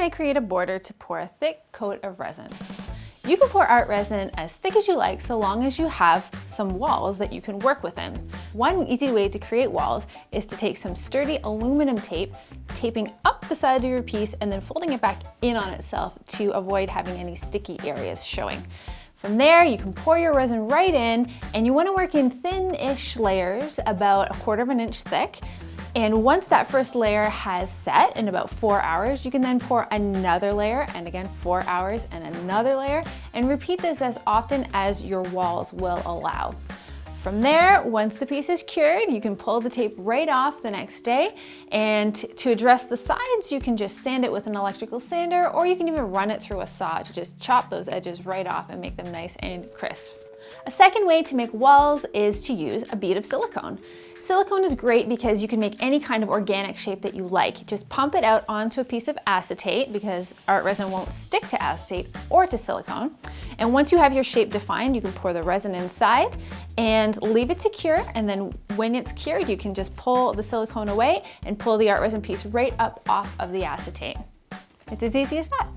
I create a border to pour a thick coat of resin. You can pour art resin as thick as you like so long as you have some walls that you can work within. One easy way to create walls is to take some sturdy aluminum tape, taping up the side of your piece and then folding it back in on itself to avoid having any sticky areas showing. From there, you can pour your resin right in and you wanna work in thin-ish layers, about a quarter of an inch thick. And once that first layer has set in about four hours, you can then pour another layer and again, four hours and another layer and repeat this as often as your walls will allow. From there, once the piece is cured, you can pull the tape right off the next day. And to address the sides, you can just sand it with an electrical sander, or you can even run it through a saw to just chop those edges right off and make them nice and crisp. A second way to make walls is to use a bead of silicone. Silicone is great because you can make any kind of organic shape that you like. Just pump it out onto a piece of acetate because art resin won't stick to acetate or to silicone. And once you have your shape defined, you can pour the resin inside and leave it to cure. And then when it's cured, you can just pull the silicone away and pull the art resin piece right up off of the acetate. It's as easy as that.